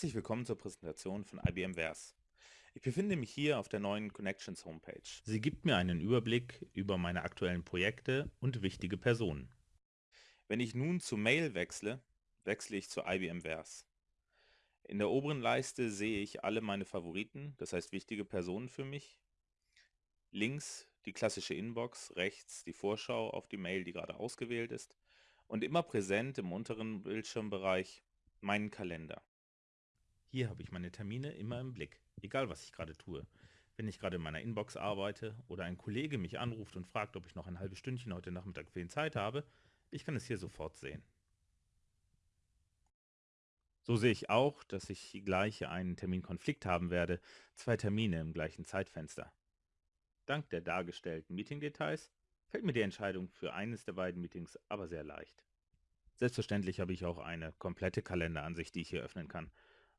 Herzlich willkommen zur Präsentation von IBM Vers. Ich befinde mich hier auf der neuen Connections Homepage. Sie gibt mir einen Überblick über meine aktuellen Projekte und wichtige Personen. Wenn ich nun zu Mail wechsle, wechsle ich zu IBM Vers. In der oberen Leiste sehe ich alle meine Favoriten, das heißt wichtige Personen für mich. Links die klassische Inbox, rechts die Vorschau auf die Mail, die gerade ausgewählt ist und immer präsent im unteren Bildschirmbereich meinen Kalender. Hier habe ich meine Termine immer im Blick, egal was ich gerade tue. Wenn ich gerade in meiner Inbox arbeite oder ein Kollege mich anruft und fragt, ob ich noch ein halbes Stündchen heute Nachmittag für ihn Zeit habe, ich kann es hier sofort sehen. So sehe ich auch, dass ich gleich einen Terminkonflikt haben werde, zwei Termine im gleichen Zeitfenster. Dank der dargestellten Meeting-Details fällt mir die Entscheidung für eines der beiden Meetings aber sehr leicht. Selbstverständlich habe ich auch eine komplette Kalenderansicht, die ich hier öffnen kann.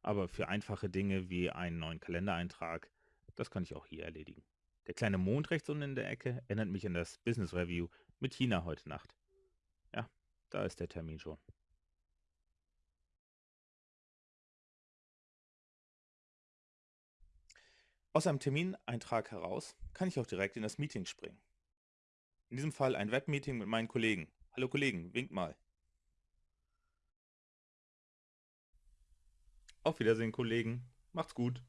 Aber für einfache Dinge wie einen neuen Kalendereintrag, das kann ich auch hier erledigen. Der kleine Mond rechts unten in der Ecke erinnert mich an das Business Review mit China heute Nacht. Ja, da ist der Termin schon. Aus einem Termineintrag heraus kann ich auch direkt in das Meeting springen. In diesem Fall ein Webmeeting mit meinen Kollegen. Hallo Kollegen, wink mal. Auf Wiedersehen, Kollegen. Macht's gut.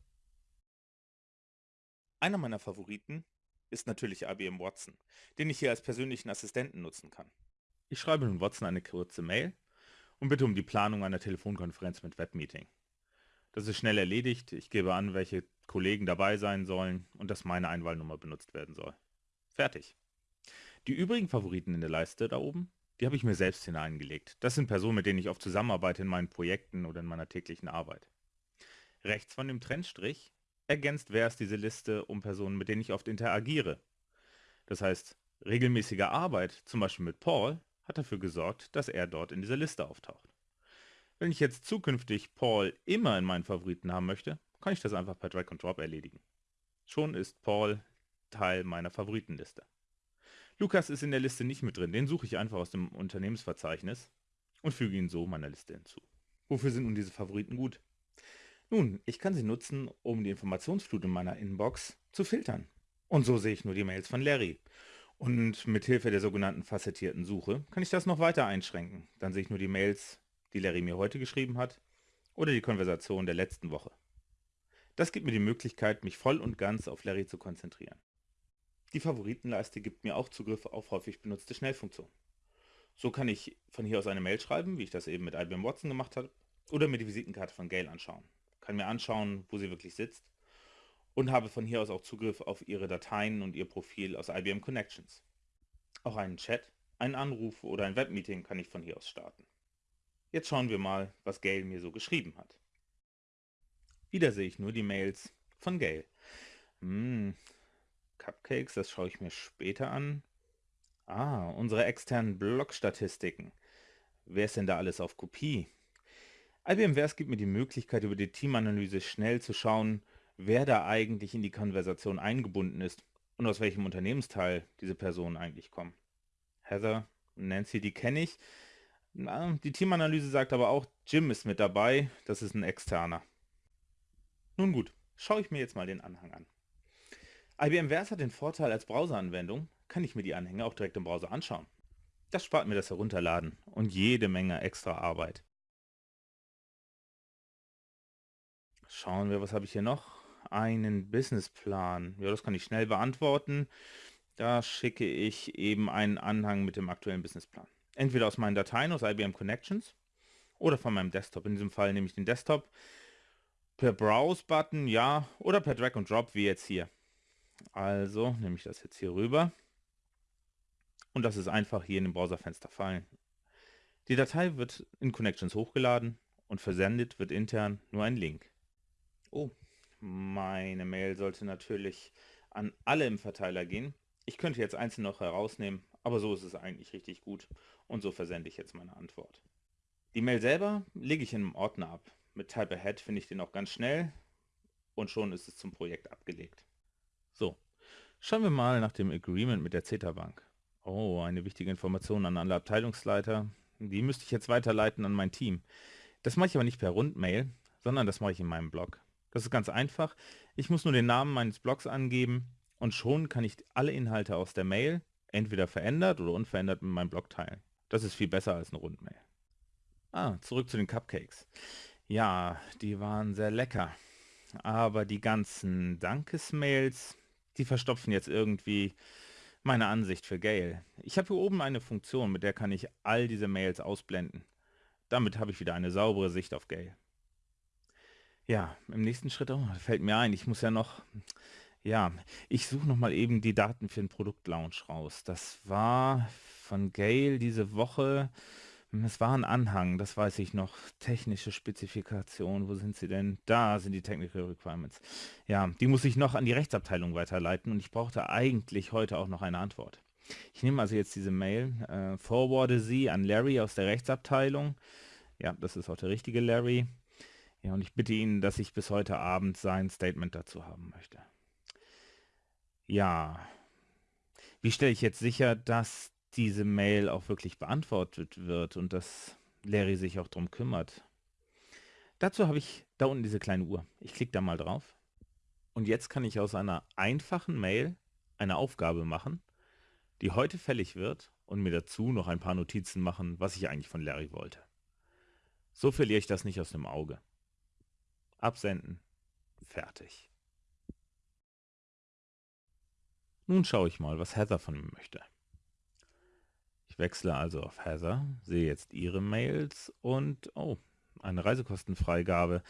Einer meiner Favoriten ist natürlich IBM Watson, den ich hier als persönlichen Assistenten nutzen kann. Ich schreibe nun Watson eine kurze Mail und bitte um die Planung einer Telefonkonferenz mit Webmeeting. Das ist schnell erledigt, ich gebe an, welche Kollegen dabei sein sollen und dass meine Einwahlnummer benutzt werden soll. Fertig. Die übrigen Favoriten in der Leiste da oben die habe ich mir selbst hineingelegt. Das sind Personen, mit denen ich oft zusammenarbeite in meinen Projekten oder in meiner täglichen Arbeit. Rechts von dem Trennstrich ergänzt Vers diese Liste um Personen, mit denen ich oft interagiere. Das heißt, regelmäßige Arbeit, zum Beispiel mit Paul, hat dafür gesorgt, dass er dort in dieser Liste auftaucht. Wenn ich jetzt zukünftig Paul immer in meinen Favoriten haben möchte, kann ich das einfach per Drag and Drop erledigen. Schon ist Paul Teil meiner Favoritenliste. Lukas ist in der Liste nicht mit drin, den suche ich einfach aus dem Unternehmensverzeichnis und füge ihn so meiner Liste hinzu. Wofür sind nun diese Favoriten gut? Nun, ich kann sie nutzen, um die Informationsflut in meiner Inbox zu filtern. Und so sehe ich nur die Mails von Larry. Und mit Hilfe der sogenannten facettierten Suche kann ich das noch weiter einschränken. Dann sehe ich nur die Mails, die Larry mir heute geschrieben hat oder die Konversation der letzten Woche. Das gibt mir die Möglichkeit, mich voll und ganz auf Larry zu konzentrieren. Die Favoritenleiste gibt mir auch Zugriff auf häufig benutzte Schnellfunktionen. So kann ich von hier aus eine Mail schreiben, wie ich das eben mit IBM Watson gemacht habe, oder mir die Visitenkarte von Gail anschauen. Kann mir anschauen, wo sie wirklich sitzt und habe von hier aus auch Zugriff auf ihre Dateien und ihr Profil aus IBM Connections. Auch einen Chat, einen Anruf oder ein Webmeeting kann ich von hier aus starten. Jetzt schauen wir mal, was Gail mir so geschrieben hat. Wieder sehe ich nur die Mails von Gail. Hm, Cupcakes, das schaue ich mir später an. Ah, unsere externen Blog-Statistiken. Wer ist denn da alles auf Kopie? IBM Vers gibt mir die Möglichkeit, über die Teamanalyse schnell zu schauen, wer da eigentlich in die Konversation eingebunden ist und aus welchem Unternehmensteil diese Personen eigentlich kommen. Heather und Nancy, die kenne ich. Na, die Teamanalyse sagt aber auch, Jim ist mit dabei, das ist ein externer. Nun gut, schaue ich mir jetzt mal den Anhang an. IBM Vers hat den Vorteil, als Browseranwendung kann ich mir die Anhänge auch direkt im Browser anschauen. Das spart mir das Herunterladen und jede Menge extra Arbeit. Schauen wir, was habe ich hier noch? Einen Businessplan. Ja, das kann ich schnell beantworten. Da schicke ich eben einen Anhang mit dem aktuellen Businessplan. Entweder aus meinen Dateien aus IBM Connections oder von meinem Desktop. In diesem Fall nehme ich den Desktop per Browse-Button, ja, oder per Drag and Drop, wie jetzt hier. Also nehme ich das jetzt hier rüber und das ist einfach hier in dem Browserfenster fallen. Die Datei wird in Connections hochgeladen und versendet wird intern nur ein Link. Oh, meine Mail sollte natürlich an alle im Verteiler gehen. Ich könnte jetzt einzeln noch herausnehmen, aber so ist es eigentlich richtig gut und so versende ich jetzt meine Antwort. Die Mail selber lege ich in einem Ordner ab. Mit Type Ahead finde ich den auch ganz schnell und schon ist es zum Projekt abgelegt. So, schauen wir mal nach dem Agreement mit der CETA Bank. Oh, eine wichtige Information an alle Abteilungsleiter. Die müsste ich jetzt weiterleiten an mein Team. Das mache ich aber nicht per Rundmail, sondern das mache ich in meinem Blog. Das ist ganz einfach. Ich muss nur den Namen meines Blogs angeben und schon kann ich alle Inhalte aus der Mail entweder verändert oder unverändert mit meinem Blog teilen. Das ist viel besser als eine Rundmail. Ah, zurück zu den Cupcakes. Ja, die waren sehr lecker. Aber die ganzen Dankesmails, die verstopfen jetzt irgendwie meine Ansicht für Gail. Ich habe hier oben eine Funktion, mit der kann ich all diese Mails ausblenden. Damit habe ich wieder eine saubere Sicht auf Gail. Ja, im nächsten Schritt oh, fällt mir ein, ich muss ja noch, ja, ich suche noch mal eben die Daten für den Produktlaunch raus. Das war von Gail diese Woche es war ein Anhang, das weiß ich noch. Technische Spezifikation, wo sind sie denn? Da sind die Technical Requirements. Ja, die muss ich noch an die Rechtsabteilung weiterleiten und ich brauchte eigentlich heute auch noch eine Antwort. Ich nehme also jetzt diese Mail, äh, forwarde sie an Larry aus der Rechtsabteilung. Ja, das ist auch der richtige Larry. Ja, und ich bitte ihn, dass ich bis heute Abend sein Statement dazu haben möchte. Ja, wie stelle ich jetzt sicher, dass diese Mail auch wirklich beantwortet wird und dass Larry sich auch darum kümmert. Dazu habe ich da unten diese kleine Uhr. Ich klicke da mal drauf. Und jetzt kann ich aus einer einfachen Mail eine Aufgabe machen, die heute fällig wird und mir dazu noch ein paar Notizen machen, was ich eigentlich von Larry wollte. So verliere ich das nicht aus dem Auge. Absenden. Fertig. Nun schaue ich mal, was Heather von mir möchte. Ich wechsle also auf Heather, sehe jetzt ihre Mails und, oh, eine Reisekostenfreigabe.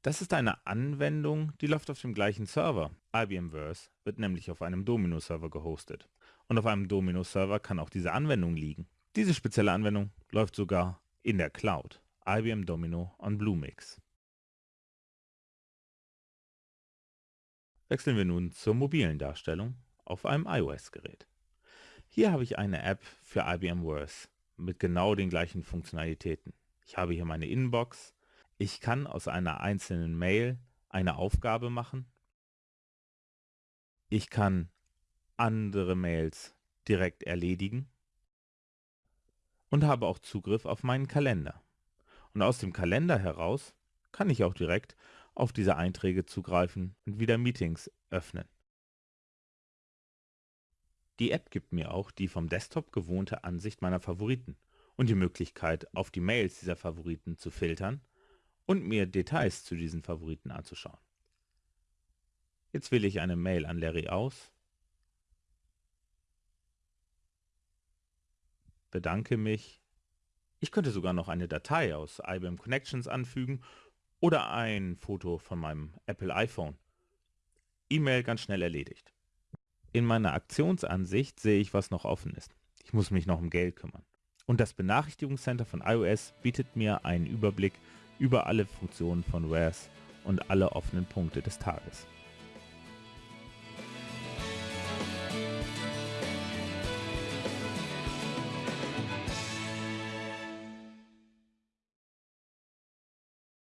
Das ist eine Anwendung, die läuft auf dem gleichen Server. IBM Verse wird nämlich auf einem Domino-Server gehostet. Und auf einem Domino-Server kann auch diese Anwendung liegen. Diese spezielle Anwendung läuft sogar in der Cloud. IBM Domino on Bluemix. Wechseln wir nun zur mobilen Darstellung auf einem iOS-Gerät. Hier habe ich eine App für IBM Worth mit genau den gleichen Funktionalitäten. Ich habe hier meine Inbox. Ich kann aus einer einzelnen Mail eine Aufgabe machen. Ich kann andere Mails direkt erledigen und habe auch Zugriff auf meinen Kalender. Und aus dem Kalender heraus kann ich auch direkt auf diese Einträge zugreifen und wieder Meetings öffnen. Die App gibt mir auch die vom Desktop gewohnte Ansicht meiner Favoriten und die Möglichkeit, auf die Mails dieser Favoriten zu filtern und mir Details zu diesen Favoriten anzuschauen. Jetzt wähle ich eine Mail an Larry aus, bedanke mich. Ich könnte sogar noch eine Datei aus IBM Connections anfügen oder ein Foto von meinem Apple iPhone. E-Mail ganz schnell erledigt. In meiner Aktionsansicht sehe ich, was noch offen ist. Ich muss mich noch um Geld kümmern. Und das Benachrichtigungscenter von iOS bietet mir einen Überblick über alle Funktionen von Wares und alle offenen Punkte des Tages.